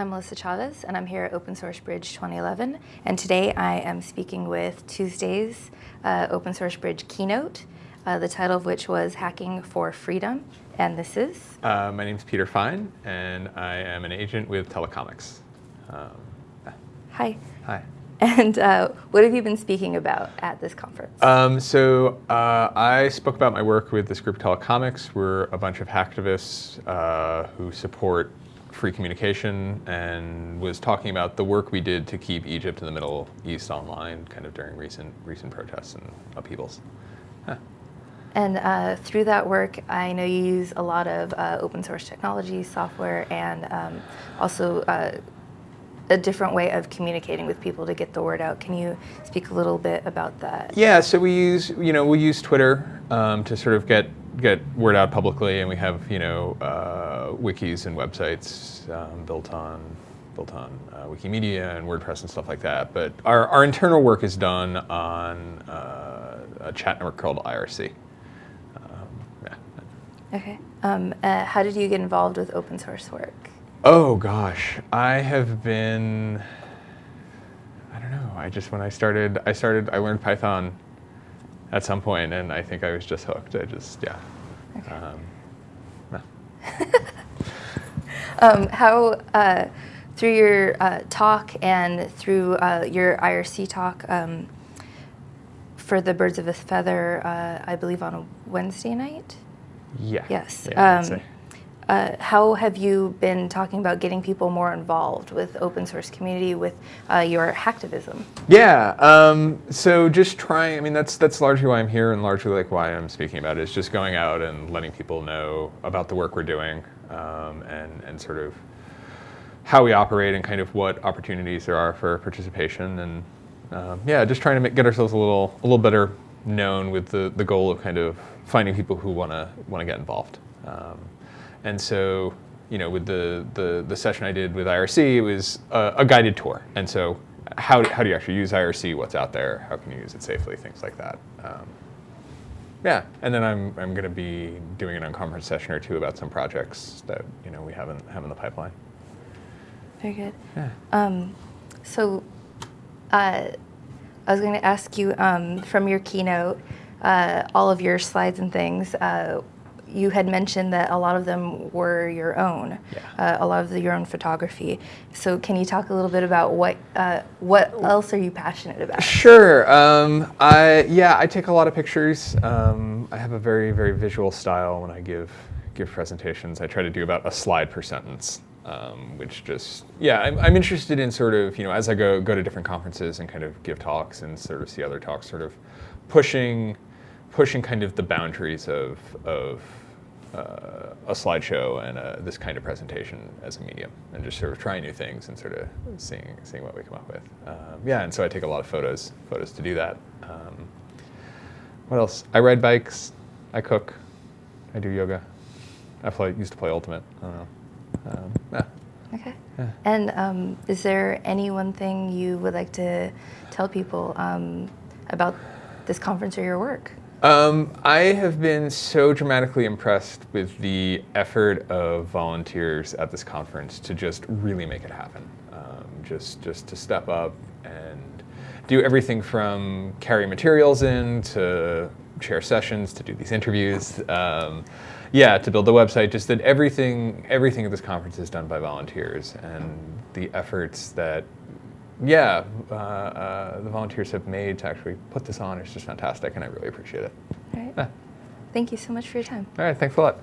I'm Melissa Chavez, and I'm here at Open Source Bridge 2011. And today I am speaking with Tuesday's uh, Open Source Bridge keynote, uh, the title of which was Hacking for Freedom. And this is? Uh, my name is Peter Fein, and I am an agent with Telecomix. Um, Hi. Hi. And uh, what have you been speaking about at this conference? Um, so uh, I spoke about my work with this group Telecomix. We're a bunch of hacktivists uh, who support free communication and was talking about the work we did to keep Egypt and the Middle East online kind of during recent, recent protests and upheavals. Huh. And uh, through that work, I know you use a lot of uh, open source technology, software, and um, also uh, a different way of communicating with people to get the word out. Can you speak a little bit about that? Yeah, so we use, you know, we use Twitter um, to sort of get get word out publicly, and we have, you know, uh, wikis and websites um, built on built on uh, Wikimedia and WordPress and stuff like that. But our, our internal work is done on uh, a chat network called IRC. Um, yeah. Okay. Um, uh, how did you get involved with open source work? Oh gosh, I have been, I don't know, I just, when I started, I started, I learned Python at some point and I think I was just hooked. I just, yeah. Okay. Um, um, how, uh, through your uh, talk and through uh, your IRC talk um, for the Birds of a Feather, uh, I believe on a Wednesday night? Yeah. Yes. Yeah, uh, how have you been talking about getting people more involved with open source community with uh, your hacktivism? Yeah, um, so just trying, I mean, that's, that's largely why I'm here and largely like why I'm speaking about it is just going out and letting people know about the work we're doing um, and, and sort of how we operate and kind of what opportunities there are for participation and um, yeah, just trying to make, get ourselves a little, a little better known with the, the goal of kind of finding people who want to want to get involved. Um, and so, you know, with the, the, the session I did with IRC, it was a, a, guided tour. And so how, how do you actually use IRC? What's out there? How can you use it safely? Things like that. Um, yeah, and then I'm, I'm going to be doing an unconference session or two about some projects that, you know, we haven't have in the pipeline. Very good. Yeah. Um, so uh, I was going to ask you um, from your keynote, uh, all of your slides and things, uh, you had mentioned that a lot of them were your own, yeah. uh, a lot of the, your own photography. So can you talk a little bit about what uh, what else are you passionate about? Sure. Um, I yeah, I take a lot of pictures. Um, I have a very very visual style when I give give presentations. I try to do about a slide per sentence. Um, which just yeah I'm, I'm interested in sort of you know as I go go to different conferences and kind of give talks and sort of see other talks sort of pushing pushing kind of the boundaries of of uh, a slideshow and a, this kind of presentation as a medium and just sort of trying new things and sort of seeing, seeing what we come up with. Um, yeah, and so I take a lot of photos, photos to do that. Um, what else? I ride bikes, I cook, I do yoga. I play, used to play Ultimate, I don't know. Um, yeah. Okay. Yeah. And um, is there any one thing you would like to tell people um, about this conference or your work? Um, I have been so dramatically impressed with the effort of volunteers at this conference to just really make it happen. Um, just, just to step up and do everything from carry materials in to chair sessions to do these interviews. Um, yeah, to build the website, just that everything, everything at this conference is done by volunteers and the efforts that yeah, uh, uh, the volunteers have made to actually put this on is just fantastic, and I really appreciate it. All right. Yeah. Thank you so much for your time. All right, thanks a lot.